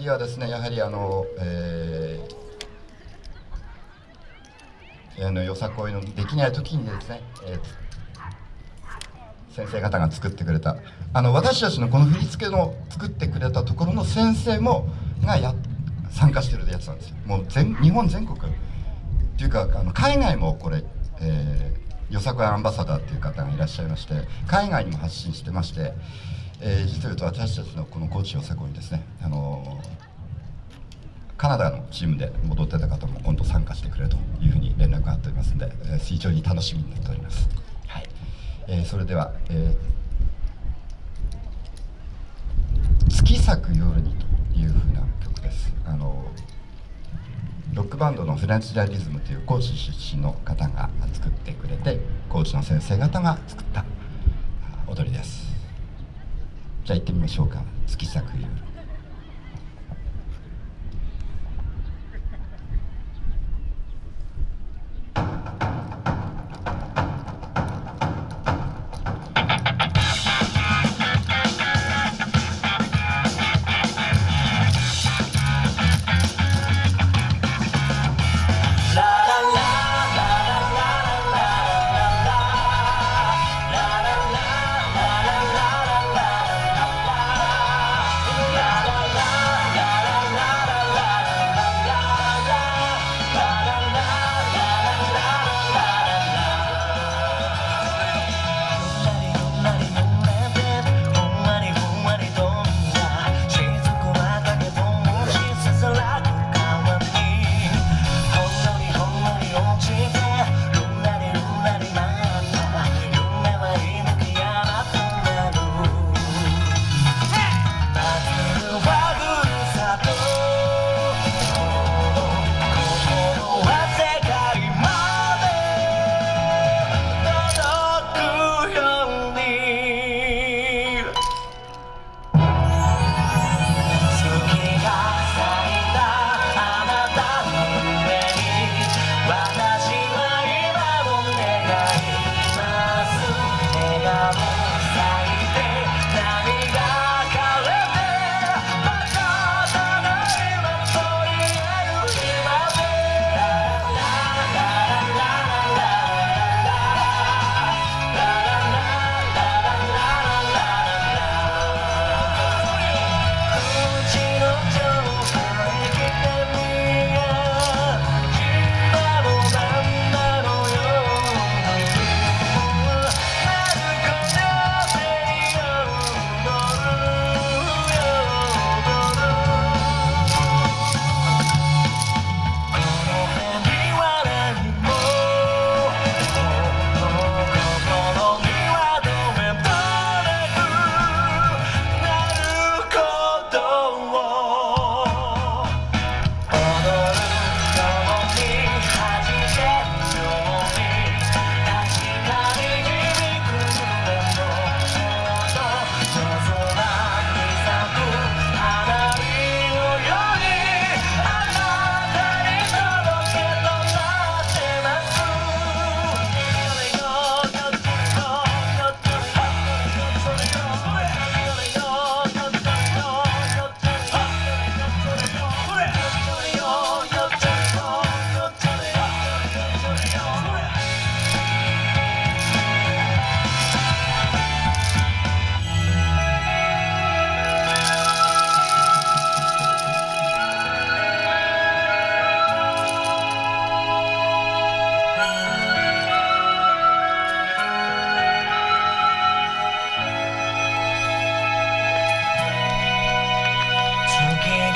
次はですねやはりあの、えー、あのよさこいのできない時にですね、えー、先生方が作ってくれたあの私たちのこの振り付けの作ってくれたところの先生もがや参加してるやつなんですよ。もう全日本全国。っていうかあの海外もこれ、えー、よさこいアンバサダーっていう方がいらっしゃいまして海外にも発信してましてえー、実を言うと私たちのこの高知よさこいにですね、あのー、カナダのチームで戻ってた方も今度参加してくれというふうに連絡があっておりますので、えー、非常に楽しみになっております、はい。えー、それでは、えー、月咲く夜にというふうな曲です。あのロックバンドのフランチダリズムという高知出身の方が作ってくれて高知の先生方が作った踊りです。じゃあ行ってみましょうか。月咲く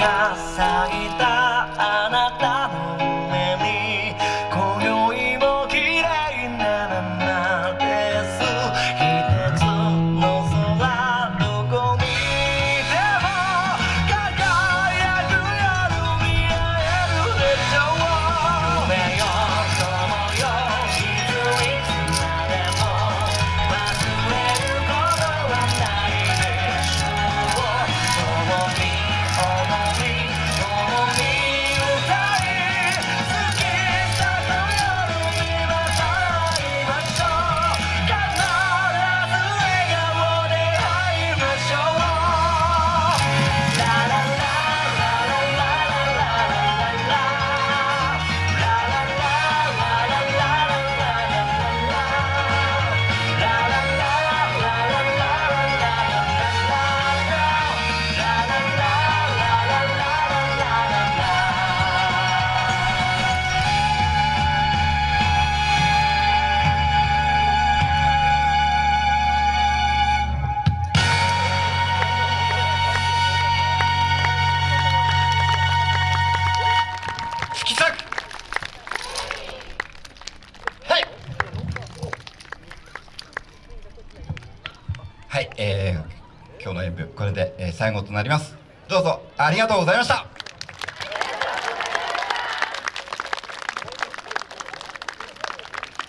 が咲いたあなた。はい、えー、今日の演舞これで、え最後となります。どうぞありがとうございました。